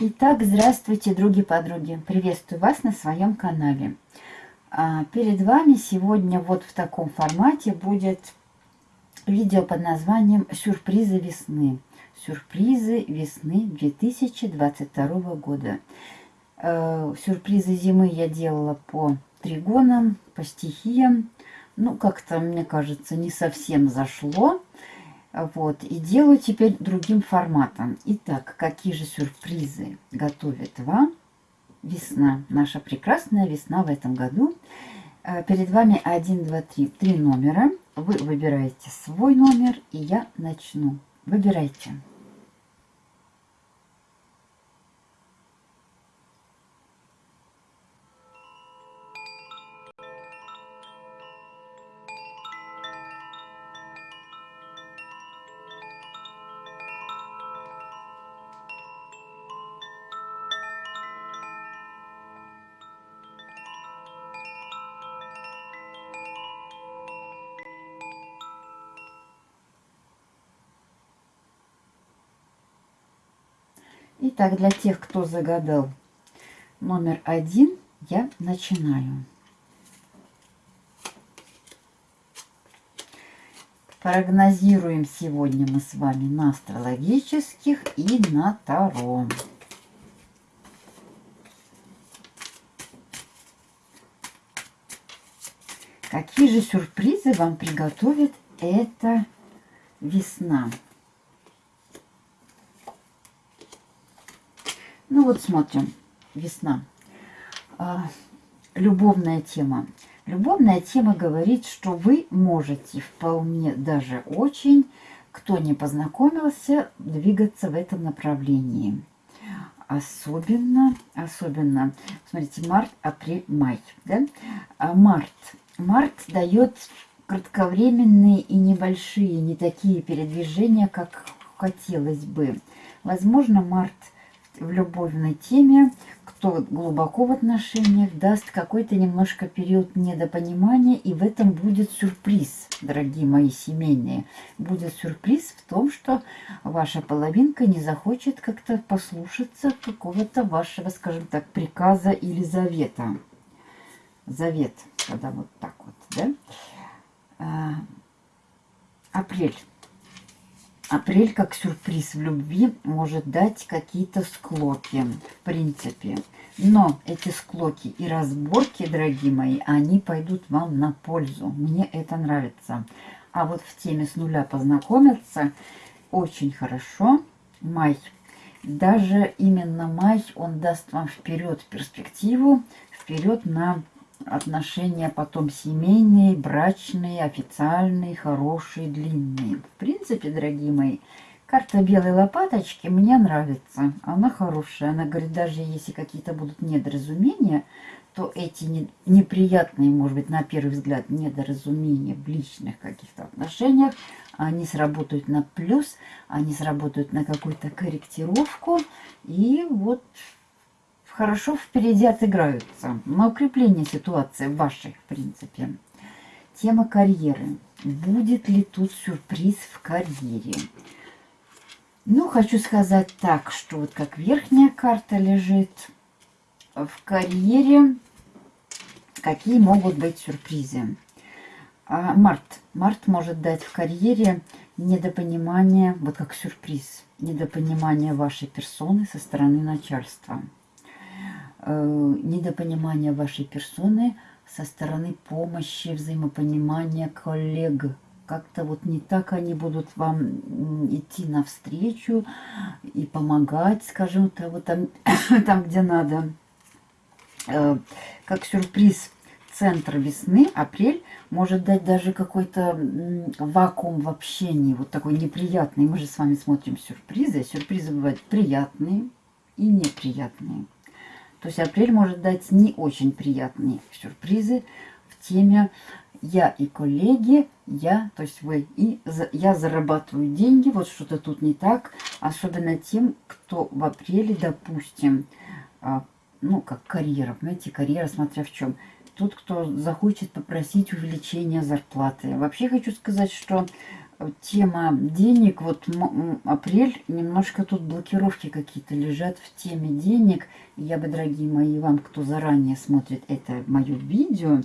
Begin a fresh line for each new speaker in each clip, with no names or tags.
Итак, здравствуйте, други-подруги. Приветствую вас на своем канале. А, перед вами сегодня вот в таком формате будет видео под названием «Сюрпризы весны». Сюрпризы весны 2022 года. А, сюрпризы зимы я делала по тригонам, по стихиям. Ну, как-то, мне кажется, не совсем зашло. Вот, и делаю теперь другим форматом. Итак, какие же сюрпризы готовит вам весна, наша прекрасная весна в этом году. Э, перед вами 1, 2, 3, три номера. Вы выбираете свой номер, и я начну. Выбирайте. Итак, для тех, кто загадал номер один, я начинаю. Прогнозируем сегодня мы с вами на астрологических и на Таро. Какие же сюрпризы вам приготовит эта весна? Вот смотрим, весна. А, любовная тема. Любовная тема говорит, что вы можете вполне даже очень, кто не познакомился, двигаться в этом направлении. Особенно, особенно, смотрите, март, апрель, май. Да? А март. Март дает кратковременные и небольшие, не такие передвижения, как хотелось бы. Возможно, март – в любовной теме, кто глубоко в отношениях, даст какой-то немножко период недопонимания, и в этом будет сюрприз, дорогие мои семейные. Будет сюрприз в том, что ваша половинка не захочет как-то послушаться какого-то вашего, скажем так, приказа или завета. Завет, когда вот так вот, да? А, апрель. Апрель как сюрприз в любви может дать какие-то склоки, в принципе. Но эти склоки и разборки, дорогие мои, они пойдут вам на пользу. Мне это нравится. А вот в теме с нуля познакомиться очень хорошо. Май. Даже именно май, он даст вам вперед перспективу, вперед на отношения потом семейные, брачные, официальные, хорошие, длинные. В принципе, дорогие мои, карта белой лопаточки мне нравится. Она хорошая. Она говорит, даже если какие-то будут недоразумения, то эти не, неприятные, может быть, на первый взгляд, недоразумения в личных каких-то отношениях, они сработают на плюс, они сработают на какую-то корректировку. И вот хорошо впереди отыграются. На укрепление ситуации вашей, в принципе. Тема карьеры. Будет ли тут сюрприз в карьере? Ну, хочу сказать так, что вот как верхняя карта лежит в карьере, какие могут быть сюрпризы. А март. Март может дать в карьере недопонимание, вот как сюрприз, недопонимание вашей персоны со стороны начальства. Э, недопонимания вашей персоны со стороны помощи, взаимопонимания коллег. Как-то вот не так они будут вам идти навстречу и помогать, скажем, то вот там, там, где надо. Э, как сюрприз центр весны, апрель, может дать даже какой-то вакуум в общении, вот такой неприятный. Мы же с вами смотрим сюрпризы. Сюрпризы бывают приятные и неприятные. То есть апрель может дать не очень приятные сюрпризы в теме «я и коллеги», «я», то есть вы и «я зарабатываю деньги», вот что-то тут не так. Особенно тем, кто в апреле, допустим, а, ну, как карьера, понимаете, карьера, смотря в чем. Тут, кто захочет попросить увеличения зарплаты. Вообще хочу сказать, что тема денег, вот апрель, немножко тут блокировки какие-то лежат в теме денег. Я бы, дорогие мои, вам, кто заранее смотрит это мое видео,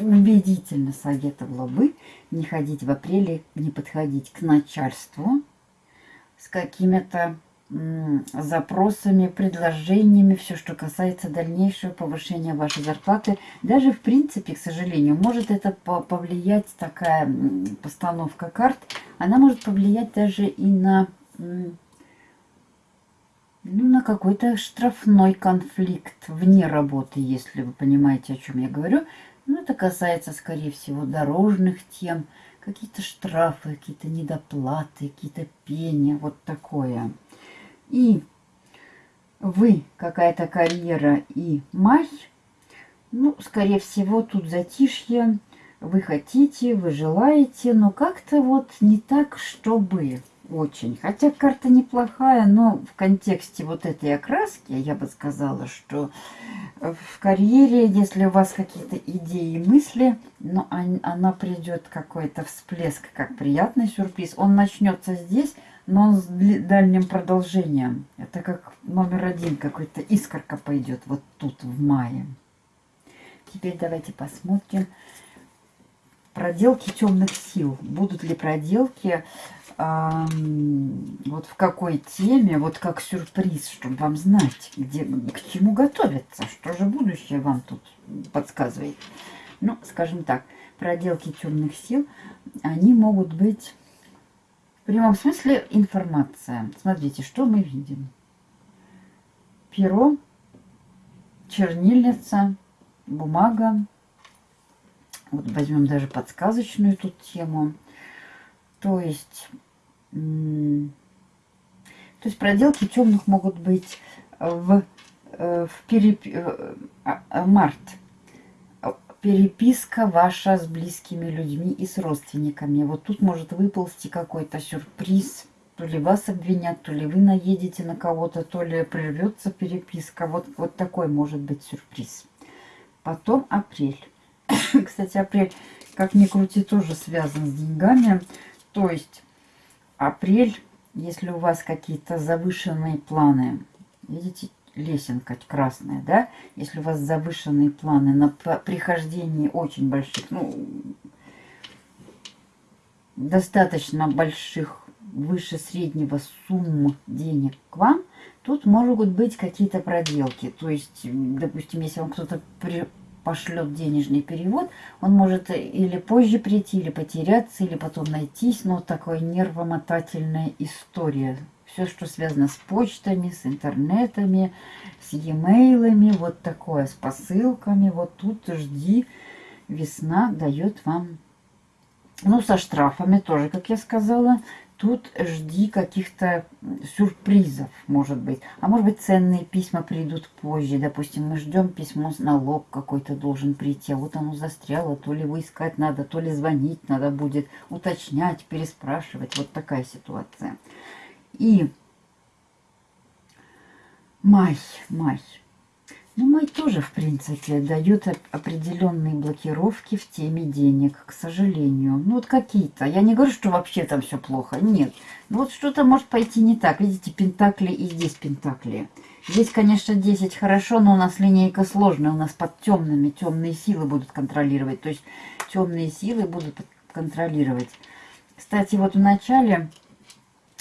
убедительно советовала бы не ходить в апреле, не подходить к начальству с какими-то запросами, предложениями, все, что касается дальнейшего повышения вашей зарплаты. Даже, в принципе, к сожалению, может это повлиять, такая постановка карт, она может повлиять даже и на, ну, на какой-то штрафной конфликт вне работы, если вы понимаете, о чем я говорю. Но это касается, скорее всего, дорожных тем, какие-то штрафы, какие-то недоплаты, какие-то пения, вот такое и вы какая-то карьера и май, ну, скорее всего, тут затишье, вы хотите, вы желаете, но как-то вот не так, чтобы очень. Хотя карта неплохая, но в контексте вот этой окраски, я бы сказала, что в карьере, если у вас какие-то идеи и мысли, но она придет какой-то всплеск, как приятный сюрприз, он начнется здесь, но с дальним продолжением. Это как номер один, какой-то искорка пойдет вот тут в мае. Теперь давайте посмотрим проделки темных сил. Будут ли проделки эм, вот в какой теме, вот как сюрприз, чтобы вам знать, где, к чему готовиться, что же будущее вам тут подсказывает. Ну, скажем так, проделки темных сил, они могут быть прямом смысле информация. Смотрите, что мы видим. Перо, чернильница, бумага. Вот возьмем даже подсказочную тут тему. То есть, то есть проделки темных могут быть в, э, в переп... Э, а, март переписка ваша с близкими людьми и с родственниками. Вот тут может выползти какой-то сюрприз. То ли вас обвинят, то ли вы наедете на кого-то, то ли прервется переписка. Вот, вот такой может быть сюрприз. Потом апрель. Кстати, апрель, как ни крути, тоже связан с деньгами. То есть апрель, если у вас какие-то завышенные планы, видите, лесенка красная, да, если у вас завышенные планы на прихождение очень больших, ну, достаточно больших, выше среднего сумм денег к вам, тут могут быть какие-то проделки. То есть, допустим, если вам кто-то пошлет денежный перевод, он может или позже прийти, или потеряться, или потом найтись, но такая нервомотательная история все, что связано с почтами, с интернетами, с e-mailами, вот такое, с посылками. Вот тут жди, весна дает вам, ну, со штрафами тоже, как я сказала, тут жди каких-то сюрпризов, может быть. А может быть, ценные письма придут позже. Допустим, мы ждем письмо налог какой-то должен прийти, а вот оно застряло. То ли выискать надо, то ли звонить надо будет, уточнять, переспрашивать. Вот такая ситуация. И май, май. Ну, май тоже, в принципе, дает определенные блокировки в теме денег, к сожалению. Ну, вот какие-то. Я не говорю, что вообще там все плохо. Нет. Ну, вот что-то может пойти не так. Видите, пентакли и здесь пентакли. Здесь, конечно, 10 хорошо, но у нас линейка сложная. У нас под темными. Темные силы будут контролировать. То есть темные силы будут контролировать. Кстати, вот в начале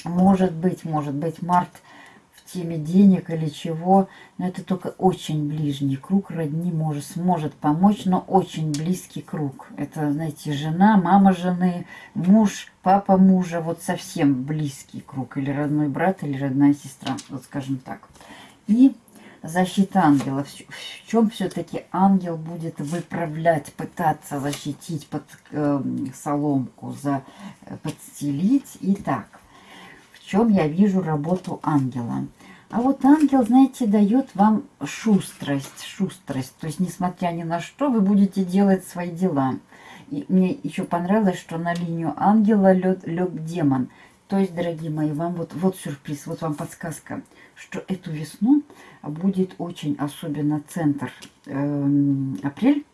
может быть, может быть, март в теме денег или чего, но это только очень ближний круг родни может, сможет помочь, но очень близкий круг. Это, знаете, жена, мама жены, муж, папа мужа, вот совсем близкий круг, или родной брат, или родная сестра, вот скажем так. И защита ангела. В чем все-таки ангел будет выправлять, пытаться защитить под э, соломку, за, э, подстелить. Итак, чем я вижу работу ангела. А вот ангел, знаете, дает вам шустрость, шустрость. То есть, несмотря ни на что, вы будете делать свои дела. И мне еще понравилось, что на линию ангела лег, лег демон. То есть, дорогие мои, вам вот, вот сюрприз, вот вам подсказка, что эту весну будет очень, особенно центр э, апрель,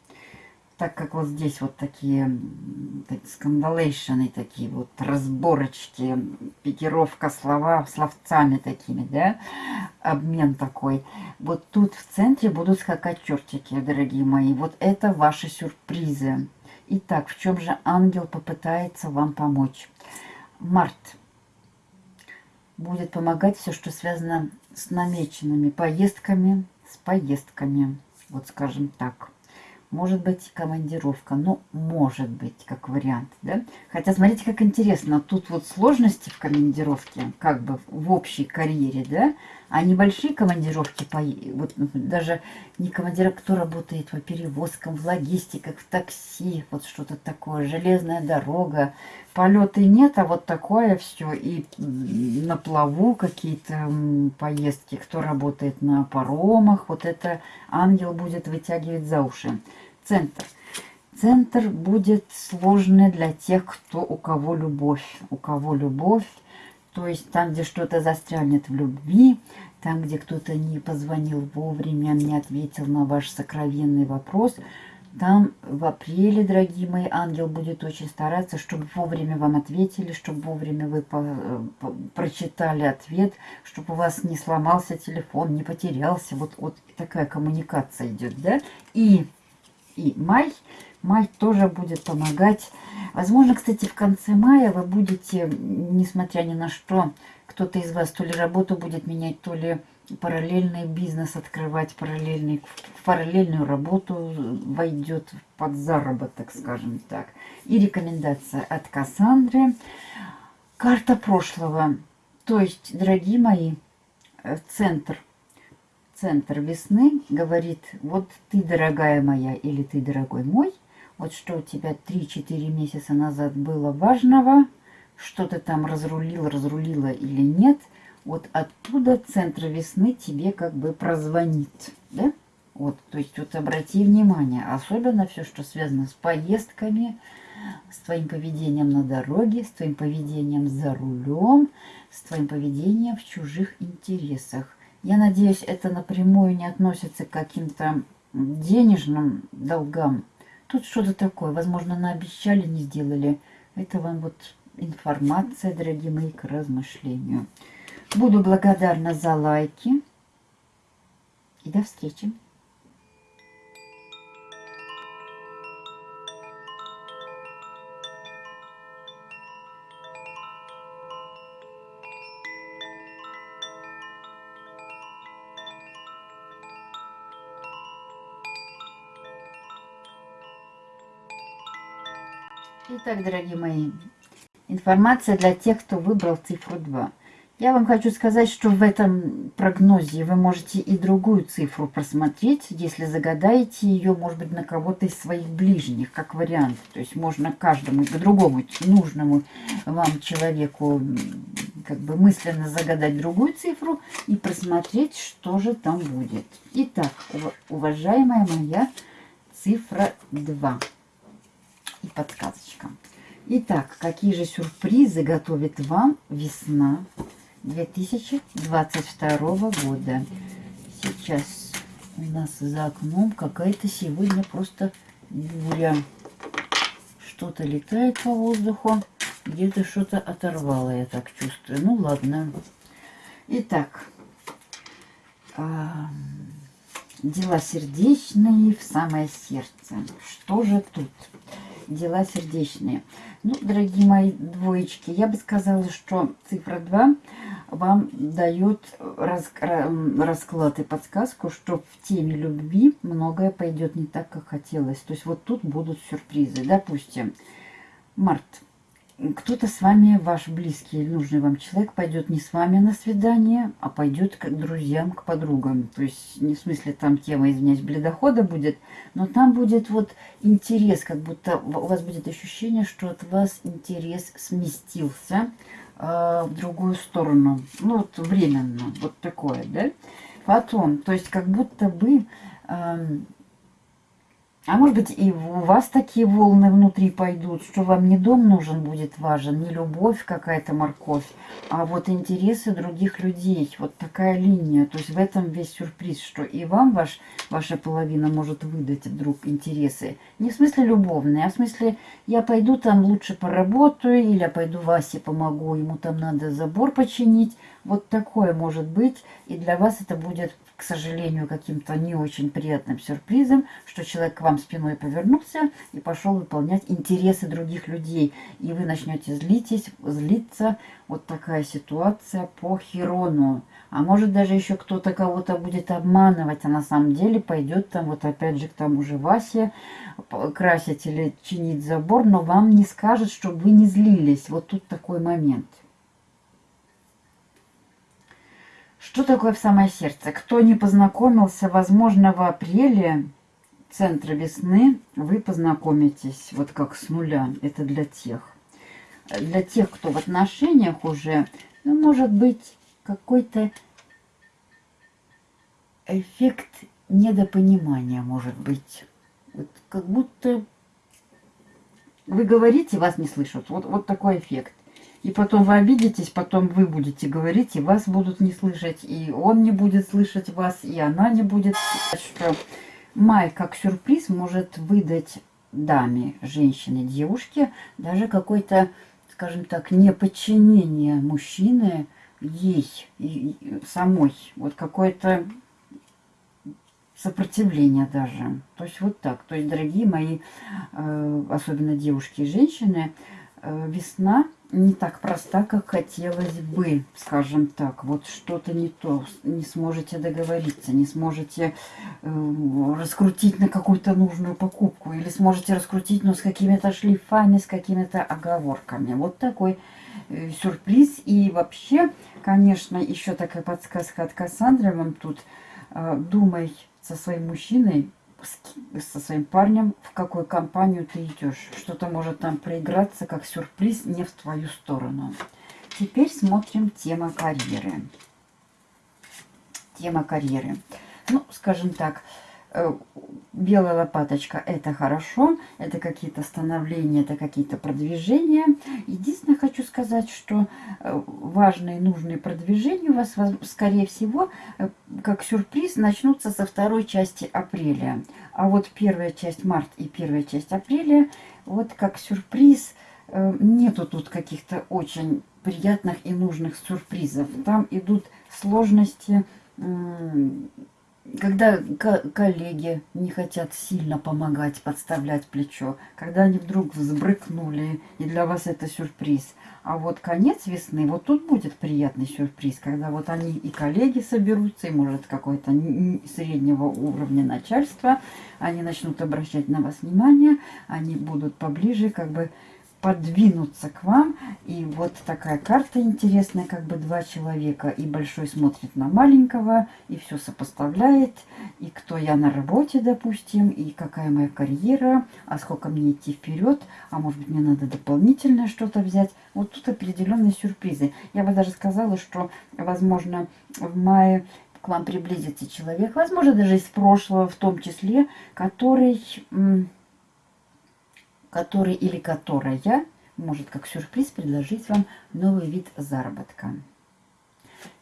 так как вот здесь вот такие скандалейшены, такие вот разборочки, пикировка слова словцами такими, да, обмен такой. Вот тут в центре будут скакать чертики, дорогие мои. Вот это ваши сюрпризы. Итак, в чем же ангел попытается вам помочь? Март будет помогать все, что связано с намеченными поездками, с поездками, вот скажем так. Может быть, командировка. Ну, может быть, как вариант, да? Хотя, смотрите, как интересно. Тут вот сложности в командировке, как бы в общей карьере, да? А небольшие командировки, по, вот даже не командир, кто работает по перевозкам, в логистиках, в такси, вот что-то такое, железная дорога, полеты нет, а вот такое все. И на плаву какие-то поездки, кто работает на паромах, вот это ангел будет вытягивать за уши. Центр. Центр будет сложный для тех, кто у кого любовь. У кого любовь, то есть там, где что-то застрянет в любви, там, где кто-то не позвонил вовремя, не ответил на ваш сокровенный вопрос, там в апреле, дорогие мои, ангел будет очень стараться, чтобы вовремя вам ответили, чтобы вовремя вы по, по, прочитали ответ, чтобы у вас не сломался телефон, не потерялся. Вот, вот такая коммуникация идет, да? И, и май, май тоже будет помогать. Возможно, кстати, в конце мая вы будете, несмотря ни на что, кто-то из вас то ли работу будет менять, то ли параллельный бизнес открывать, параллельный, в параллельную работу войдет под заработок, скажем так. И рекомендация от Кассандры. Карта прошлого. То есть, дорогие мои, э, центр, центр весны говорит, вот ты, дорогая моя, или ты, дорогой мой, вот что у тебя 3-4 месяца назад было важного, что ты там разрулил, разрулила или нет – вот оттуда центр весны тебе как бы прозвонит, да? Вот, то есть вот обрати внимание, особенно все, что связано с поездками, с твоим поведением на дороге, с твоим поведением за рулем, с твоим поведением в чужих интересах. Я надеюсь, это напрямую не относится к каким-то денежным долгам. Тут что-то такое, возможно, наобещали, не сделали. Это вам вот информация, дорогие мои, к размышлению. Буду благодарна за лайки. И до встречи. Итак, дорогие мои, информация для тех, кто выбрал цифру 2. Я вам хочу сказать, что в этом прогнозе вы можете и другую цифру просмотреть, если загадаете ее, может быть, на кого-то из своих ближних, как вариант. То есть можно каждому, к другому нужному вам человеку как бы мысленно загадать другую цифру и просмотреть, что же там будет. Итак, уважаемая моя цифра 2 и подсказочка. Итак, какие же сюрпризы готовит вам весна 2022 года. Сейчас у нас за окном какая-то сегодня просто буря. Что-то летает по воздуху, где-то что-то оторвало, я так чувствую. Ну ладно. Итак, дела сердечные в самое сердце. Что же тут? Дела сердечные. Ну, дорогие мои двоечки, я бы сказала, что цифра 2 вам дает расклад и подсказку, что в теме любви многое пойдет не так, как хотелось. То есть вот тут будут сюрпризы. Допустим, март. Кто-то с вами, ваш близкий нужный вам человек, пойдет не с вами на свидание, а пойдет к друзьям, к подругам. То есть не в смысле там тема, извиняюсь, бледохода будет, но там будет вот интерес, как будто у вас будет ощущение, что от вас интерес сместился э, в другую сторону. Ну, вот временно, вот такое, да? Потом, то есть как будто бы э, А может быть и у вас такие волны внутри пойдут, что вам не дом нужен будет важен, не любовь какая-то морковь, а вот интересы других людей. Вот такая линия. То есть в этом весь сюрприз, что и вам ваш, ваша половина может выдать вдруг интересы. Не в смысле любовные, а в смысле я пойду там лучше поработаю, или я пойду Васе помогу, ему там надо забор починить. Вот такое может быть. И для вас это будет к сожалению, каким-то не очень приятным сюрпризом, что человек к вам спиной повернулся и пошел выполнять интересы других людей. И вы начнете злитесь, злиться. Вот такая ситуация по Хирону. А может даже еще кто-то кого-то будет обманывать, а на самом деле пойдет там вот опять же к тому же Васе красить или чинить забор, но вам не скажет, чтобы вы не злились. Вот тут такой момент. Что такое в самое сердце? Кто не познакомился, возможно, в апреле центра весны вы познакомитесь вот как с нуля. Это для тех. Для тех, кто в отношениях уже, ну, может быть, какой-то эффект недопонимания, может быть. Вот как будто вы говорите, вас не слышат. Вот, вот такой эффект. И потом вы обидитесь, потом вы будете говорить, и вас будут не слышать, и он не будет слышать вас, и она не будет что май как сюрприз может выдать даме, женщине, девушке даже какой-то, скажем так, неподчинение мужчины ей и самой. Вот какое-то сопротивление даже. То есть вот так. То есть, дорогие мои, э, особенно девушки и женщины, э, весна не так проста, как хотелось бы, скажем так. Вот что-то не то, не сможете договориться, не сможете э, раскрутить на какую-то нужную покупку, или сможете раскрутить, но с какими-то шлифами, с какими-то оговорками. Вот такой э, сюрприз. И вообще, конечно, еще такая подсказка от Кассандры вам тут. Э, думай со своим мужчиной, со своим парнем, в какую компанию ты идешь. Что-то может там проиграться как сюрприз не в твою сторону. Теперь смотрим тема карьеры. Тема карьеры. Ну, скажем так, белая лопаточка это хорошо, это какие-то становления, это какие-то продвижения. Единственное, хочу сказать, что э, важные нужные продвижения у вас, скорее всего, э, как сюрприз, начнутся со второй части апреля. А вот первая часть марта и первая часть апреля, вот как сюрприз, нету тут каких-то очень приятных и нужных сюрпризов. Там идут сложности когда коллеги не хотят сильно помогать, подставлять плечо, когда они вдруг взбрыкнули, и для вас это сюрприз. А вот конец весны, вот тут будет приятный сюрприз, когда вот они и коллеги соберутся, и может какое-то среднего уровня начальства, они начнут обращать на вас внимание, они будут поближе, как бы подвинуться к вам. И вот такая карта интересная, как бы два человека. И большой смотрит на маленького, и все сопоставляет. И кто я на работе, допустим, и какая моя карьера, а сколько мне идти вперед, а может быть мне надо дополнительное что-то взять. Вот тут определенные сюрпризы. Я бы даже сказала, что, возможно, в мае к вам приблизится человек, возможно, даже из прошлого в том числе, который который или которая может как сюрприз предложить вам новый вид заработка.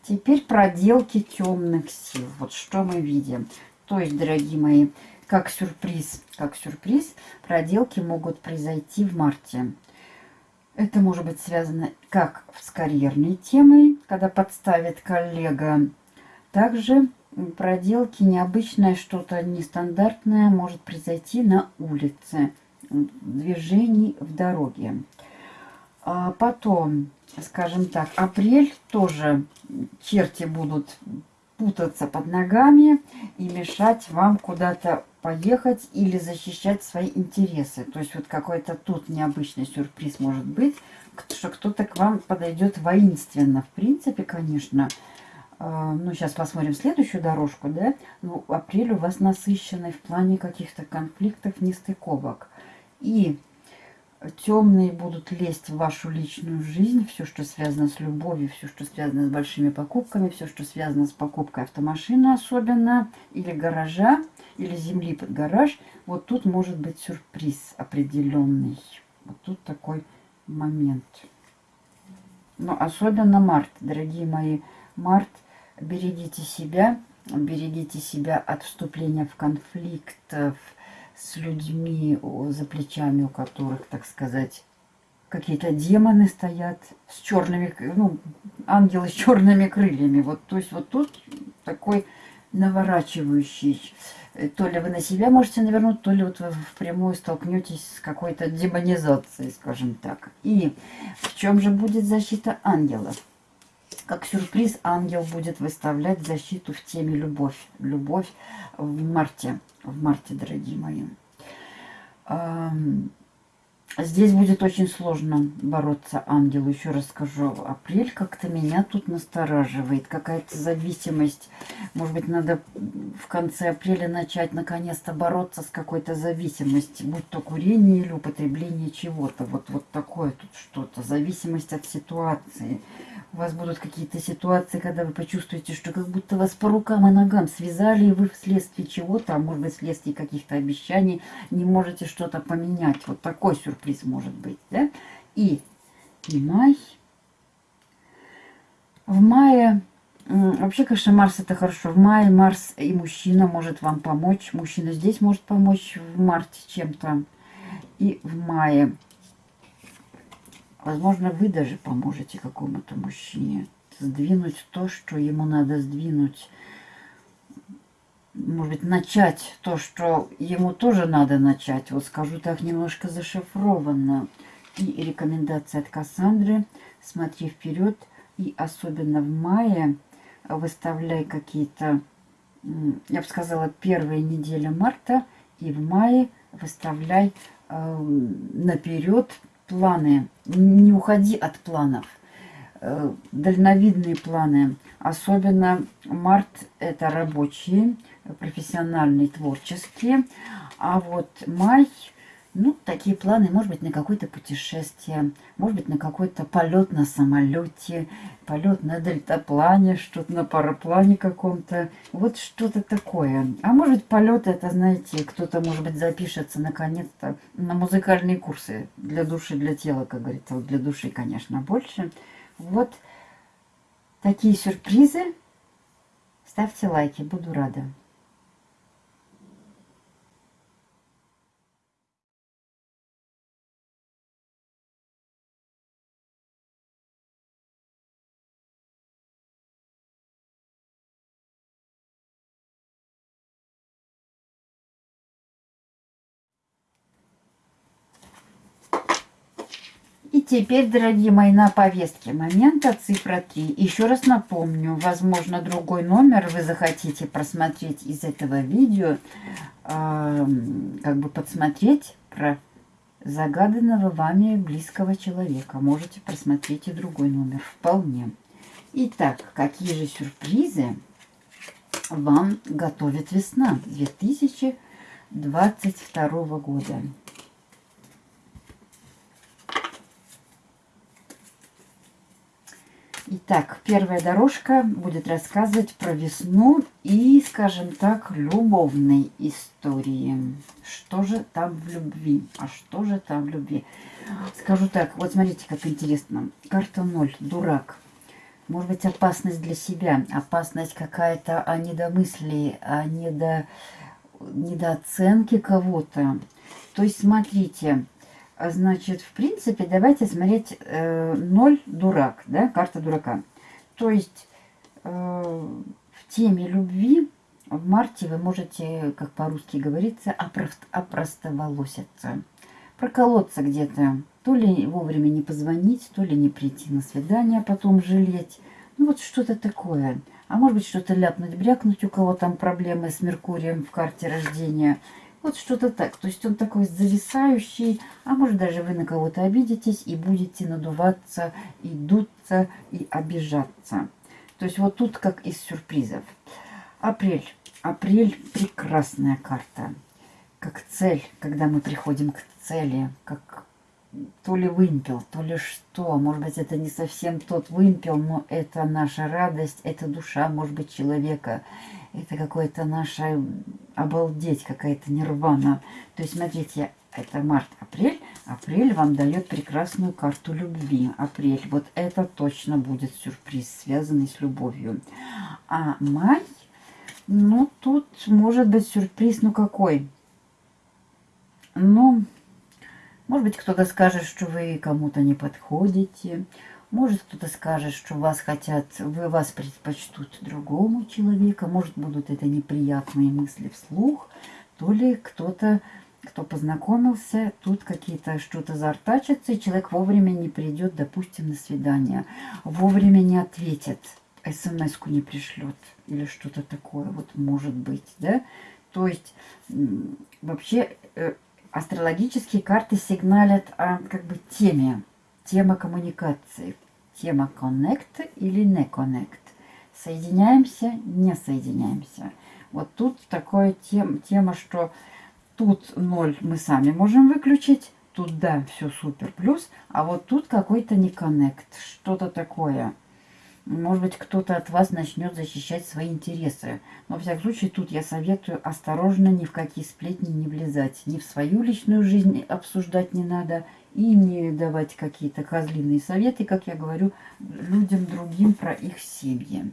Теперь проделки темных сил. Вот что мы видим. То есть, дорогие мои, как сюрприз, как сюрприз, проделки могут произойти в марте. Это может быть связано как с карьерной темой, когда подставит коллега. Также проделки необычное, что-то нестандартное может произойти на улице движений в дороге. А потом, скажем так, апрель тоже черти будут путаться под ногами и мешать вам куда-то поехать или защищать свои интересы. То есть вот какой-то тут необычный сюрприз может быть, что кто-то к вам подойдет воинственно. В принципе, конечно, а, ну, сейчас посмотрим следующую дорожку, да, ну, апрель у вас насыщенный в плане каких-то конфликтов, нестыковок. И темные будут лезть в вашу личную жизнь, все, что связано с любовью, все, что связано с большими покупками, все, что связано с покупкой автомашины особенно, или гаража, или земли под гараж, вот тут может быть сюрприз определенный. Вот тут такой момент. Но особенно март, дорогие мои, март, берегите себя, берегите себя от вступления в конфликт с людьми, за плечами у которых, так сказать, какие-то демоны стоят с черными, ну, ангелы с черными крыльями. Вот, то есть вот тут такой наворачивающий. Э, то ли вы на себя можете навернуть, то ли вот вы впрямую столкнетесь с какой-то демонизацией, скажем так. И в чем же будет защита ангелов? Как сюрприз ангел будет выставлять защиту в теме любовь. Любовь в марте. В марте, дорогие мои. Здесь будет очень сложно бороться ангелу. Еще раз скажу, апрель как-то меня тут настораживает. Какая-то зависимость. Может быть, надо в конце апреля начать наконец-то бороться с какой-то зависимостью. Будь то курение или употребление чего-то. Вот, вот такое тут что-то. Зависимость от ситуации у вас будут какие-то ситуации, когда вы почувствуете, что как будто вас по рукам и ногам связали, и вы вследствие чего-то, а может быть вследствие каких-то обещаний, не можете что-то поменять. Вот такой сюрприз может быть. Да? И, и май. В мае, вообще, конечно, Марс это хорошо. В мае Марс и мужчина может вам помочь. Мужчина здесь может помочь в марте чем-то. И в мае Возможно, вы даже поможете какому-то мужчине сдвинуть то, что ему надо сдвинуть. Может быть, начать то, что ему тоже надо начать. Вот скажу так, немножко зашифрованно. И рекомендация от Кассандры. Смотри вперед. И особенно в мае выставляй какие-то, я бы сказала, первые недели марта. И в мае выставляй э, наперед планы. Не уходи от планов. Э, дальновидные планы. Особенно март это рабочие, профессиональные, творческие. А вот май ну, такие планы, может быть, на какое-то путешествие, может быть, на какой-то полет на самолете, полет на дельтаплане, что-то на параплане каком-то. Вот что-то такое. А может быть, полет это, знаете, кто-то, может быть, запишется наконец-то на музыкальные курсы для души, для тела, как говорится. Вот для души, конечно, больше. Вот такие сюрпризы. Ставьте лайки, буду рада. Теперь, дорогие мои, на повестке момента цифра 3. Еще раз напомню, возможно, другой номер вы захотите просмотреть из этого видео, э, как бы подсмотреть про загаданного вами близкого человека. Можете просмотреть и другой номер, вполне. Итак, какие же сюрпризы вам готовит весна 2022 года? Итак, первая дорожка будет рассказывать про весну и, скажем так, любовной истории. Что же там в любви? А что же там в любви? Скажу так, вот смотрите, как интересно. Карта 0, дурак. Может быть, опасность для себя, опасность какая-то о недомыслии, о недо... недооценке кого-то. То есть, смотрите, а, значит, в принципе, давайте смотреть э, 0 дурак, да, карта дурака. То есть э, в теме любви в марте вы можете, как по-русски говорится, опростоволоситься. Проколоться где-то. То ли вовремя не позвонить, то ли не прийти на свидание, а потом жалеть. Ну вот что-то такое. А может быть что-то ляпнуть, брякнуть, у кого там проблемы с Меркурием в карте рождения – вот что-то так. То есть он такой зависающий, а может даже вы на кого-то обидитесь и будете надуваться, и дуться, и обижаться. То есть вот тут как из сюрпризов. Апрель. Апрель прекрасная карта. Как цель, когда мы приходим к цели, как то ли вымпел, то ли что. Может быть, это не совсем тот вымпел, но это наша радость, это душа, может быть, человека. Это какое-то наше обалдеть, какая-то нирвана. То есть, смотрите, это март-апрель. Апрель вам дает прекрасную карту любви. Апрель, вот это точно будет сюрприз, связанный с любовью. А май, ну, тут может быть сюрприз, ну какой? Ну, может быть, кто-то скажет, что вы кому-то не подходите. Может, кто-то скажет, что вас хотят, вы вас предпочтут другому человеку. Может, будут это неприятные мысли вслух. То ли кто-то, кто познакомился, тут какие-то что-то зартачится, и человек вовремя не придет, допустим, на свидание. Вовремя не ответит, смс-ку не пришлет или что-то такое. Вот может быть, да? То есть, вообще э, астрологические карты сигналят о как бы теме, тема коммуникации, тема connect или не connect. Соединяемся, не соединяемся. Вот тут такая тем, тема, что тут ноль мы сами можем выключить, тут да, все супер плюс, а вот тут какой-то не коннект, что-то такое. Может быть, кто-то от вас начнет защищать свои интересы. Но, в всяком случае, тут я советую осторожно ни в какие сплетни не влезать. Ни в свою личную жизнь обсуждать не надо. И не давать какие-то козлиные советы, как я говорю, людям другим про их семьи.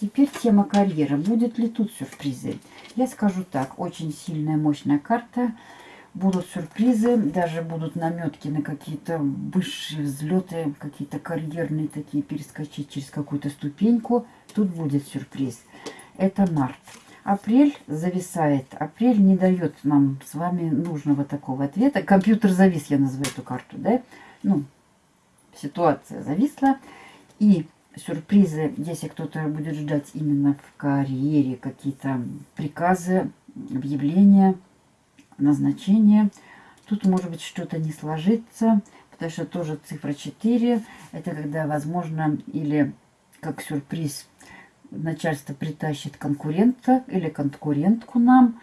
Теперь тема карьеры. Будет ли тут сюрпризы? Я скажу так. Очень сильная, мощная карта – будут сюрпризы, даже будут наметки на какие-то высшие взлеты, какие-то карьерные такие, перескочить через какую-то ступеньку. Тут будет сюрприз. Это март. Апрель зависает. Апрель не дает нам с вами нужного такого ответа. Компьютер завис, я называю эту карту, да? Ну, ситуация зависла. И сюрпризы, если кто-то будет ждать именно в карьере, какие-то приказы, объявления – назначение. Тут может быть что-то не сложится, потому что тоже цифра 4. Это когда, возможно, или как сюрприз начальство притащит конкурента или конкурентку нам,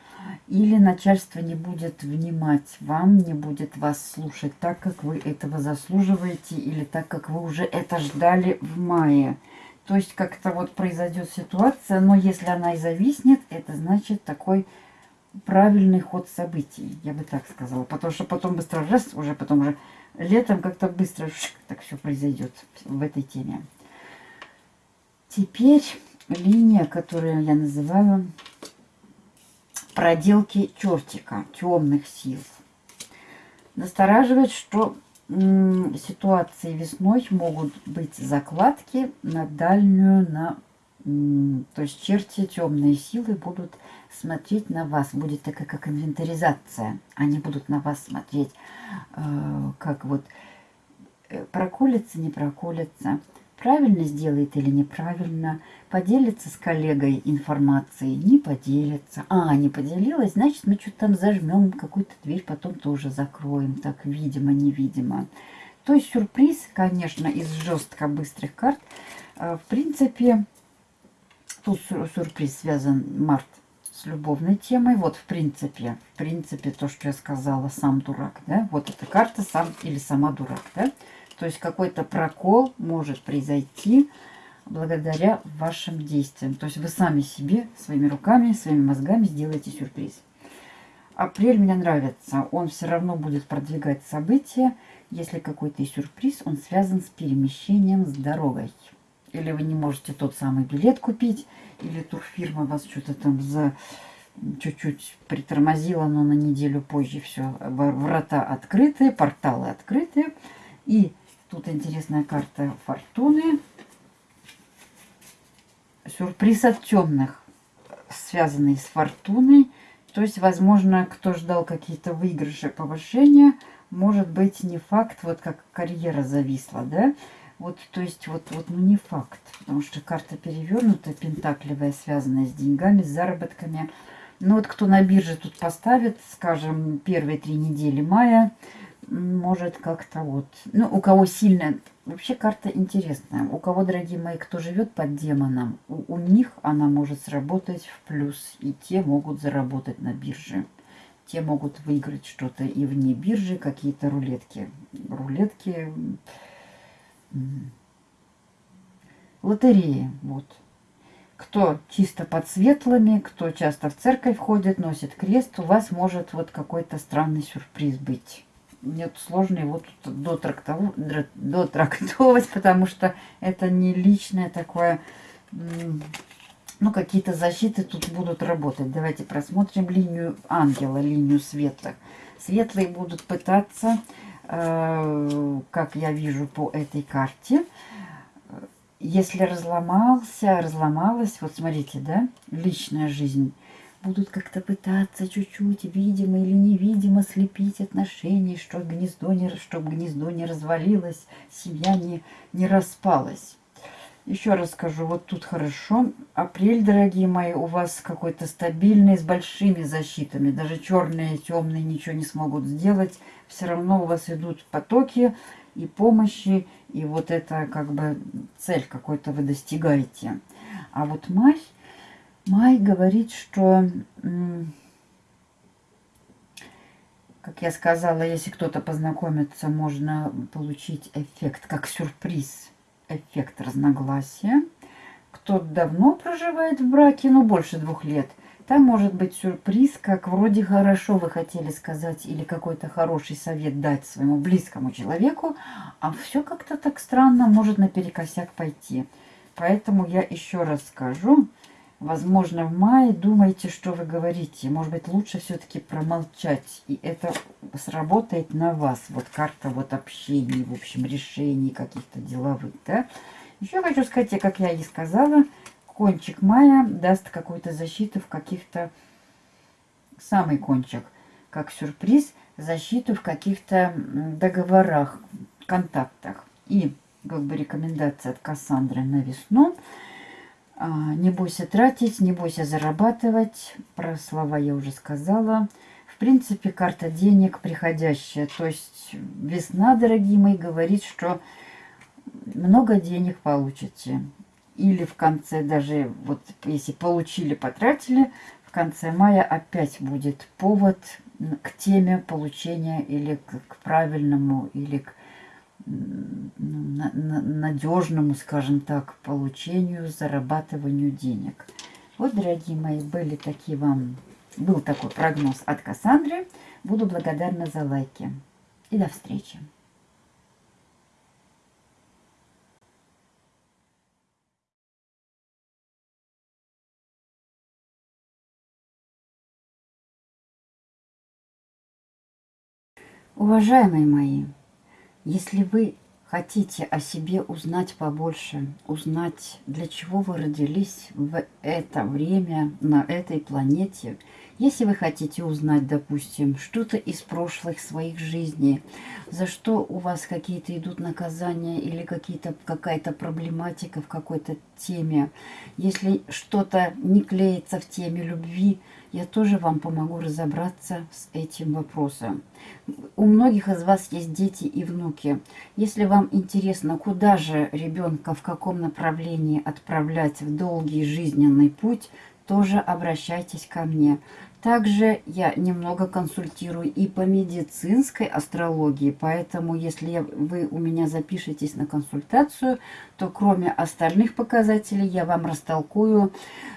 или начальство не будет внимать вам, не будет вас слушать так, как вы этого заслуживаете, или так, как вы уже это ждали в мае. То есть как-то вот произойдет ситуация, но если она и зависнет, это значит такой правильный ход событий, я бы так сказала. Потому что потом быстро раз, уже потом уже летом как-то быстро шик, так все произойдет в этой теме. Теперь линия, которую я называю проделки чертика, темных сил. Настораживает, что ситуации весной могут быть закладки на дальнюю, на то есть черти, темные силы будут смотреть на вас. Будет такая как инвентаризация. Они будут на вас смотреть, э, как вот э, проколется, не проколется, правильно сделает или неправильно, поделится с коллегой информацией, не поделится. А, не поделилась, значит, мы что-то там зажмем, какую-то дверь потом тоже закроем, так, видимо-невидимо. То есть сюрприз, конечно, из жестко быстрых карт, э, в принципе, тут сюрприз связан март с любовной темой. Вот, в принципе, в принципе, то, что я сказала, сам дурак, да, вот эта карта сам или сама дурак, да. То есть какой-то прокол может произойти благодаря вашим действиям. То есть вы сами себе, своими руками, своими мозгами сделаете сюрприз. Апрель мне нравится. Он все равно будет продвигать события. Если какой-то сюрприз, он связан с перемещением с дорогой. Или вы не можете тот самый билет купить, или турфирма вас что-то там за чуть-чуть притормозила, но на неделю позже все, врата открыты, порталы открыты. И тут интересная карта фортуны. Сюрприз от темных, связанный с фортуной. То есть, возможно, кто ждал какие-то выигрыши, повышения, может быть, не факт, вот как карьера зависла, да, вот, то есть, вот, вот, ну не факт, потому что карта перевернутая, пентакливая, связанная с деньгами, с заработками. Ну вот кто на бирже тут поставит, скажем, первые три недели мая, может как-то вот, ну у кого сильная, вообще карта интересная. У кого, дорогие мои, кто живет под демоном, у, у них она может сработать в плюс, и те могут заработать на бирже. те могут выиграть что-то и вне биржи, какие-то рулетки. Рулетки, лотереи, вот. Кто чисто под светлыми, кто часто в церковь ходит, носит крест, у вас может вот какой-то странный сюрприз быть. Нет, сложно его тут дотрактовать, потому что это не личное такое ну, какие-то защиты тут будут работать. Давайте просмотрим линию ангела, линию светлых. Светлые будут пытаться, как я вижу по этой карте, если разломался, разломалась, вот смотрите, да, личная жизнь, будут как-то пытаться чуть-чуть, видимо или невидимо, слепить отношения, чтобы гнездо не, чтобы гнездо не развалилось, семья не, не распалась. Еще раз скажу, вот тут хорошо. Апрель, дорогие мои, у вас какой-то стабильный, с большими защитами. Даже черные, темные ничего не смогут сделать. Все равно у вас идут потоки и помощи, и вот это как бы цель какой-то вы достигаете. А вот май, май говорит, что, как я сказала, если кто-то познакомится, можно получить эффект как сюрприз эффект разногласия. Кто давно проживает в браке, ну больше двух лет, там может быть сюрприз, как вроде хорошо вы хотели сказать или какой-то хороший совет дать своему близкому человеку, а все как-то так странно может наперекосяк пойти. Поэтому я еще раз скажу, возможно, в мае думайте, что вы говорите. Может быть, лучше все-таки промолчать. И это сработает на вас. Вот карта вот общений, в общем, решений каких-то деловых, да. Еще хочу сказать, как я и сказала, кончик мая даст какую-то защиту в каких-то... Самый кончик, как сюрприз, защиту в каких-то договорах, контактах. И как бы рекомендация от Кассандры на весну – не бойся тратить, не бойся зарабатывать. Про слова я уже сказала. В принципе, карта денег приходящая. То есть весна, дорогие мои, говорит, что много денег получите. Или в конце даже, вот если получили, потратили, в конце мая опять будет повод к теме получения или к, к правильному, или к надежному, скажем так, получению, зарабатыванию денег. Вот, дорогие мои, были такие вам, был такой прогноз от Кассандры. Буду благодарна за лайки. И до встречи. Уважаемые мои, если вы хотите о себе узнать побольше, узнать, для чего вы родились в это время на этой планете, если вы хотите узнать, допустим, что-то из прошлых своих жизней, за что у вас какие-то идут наказания или какая-то проблематика в какой-то теме, если что-то не клеится в теме любви, я тоже вам помогу разобраться с этим вопросом. У многих из вас есть дети и внуки. Если вам интересно, куда же ребенка, в каком направлении отправлять в долгий жизненный путь, тоже обращайтесь ко мне. Также я немного консультирую и по медицинской астрологии, поэтому если вы у меня запишетесь на консультацию, то кроме остальных показателей я вам растолкую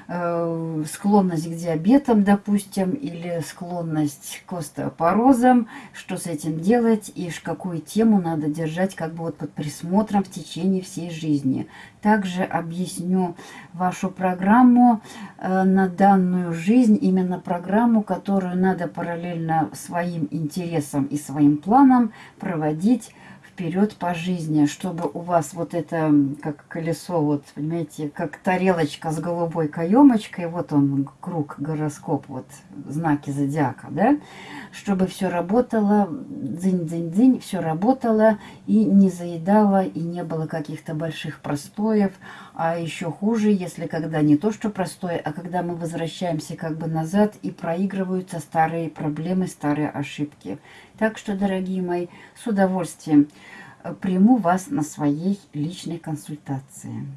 э, склонность к диабетам, допустим, или склонность к остеопорозам, что с этим делать и какую тему надо держать как бы вот под присмотром в течение всей жизни. Также объясню вашу программу э, на данную жизнь, именно программу, которую надо параллельно своим интересам и своим планам проводить вперед по жизни, чтобы у вас вот это, как колесо, вот, понимаете, как тарелочка с голубой каемочкой, вот он, круг, гороскоп, вот, знаки зодиака, да, чтобы все работало, дзынь-дзынь-дзынь, все работало и не заедало, и не было каких-то больших простоев, а еще хуже, если когда не то, что простое, а когда мы возвращаемся как бы назад и проигрываются старые проблемы, старые ошибки. Так что, дорогие мои, с удовольствием э, приму вас на своей личной консультации.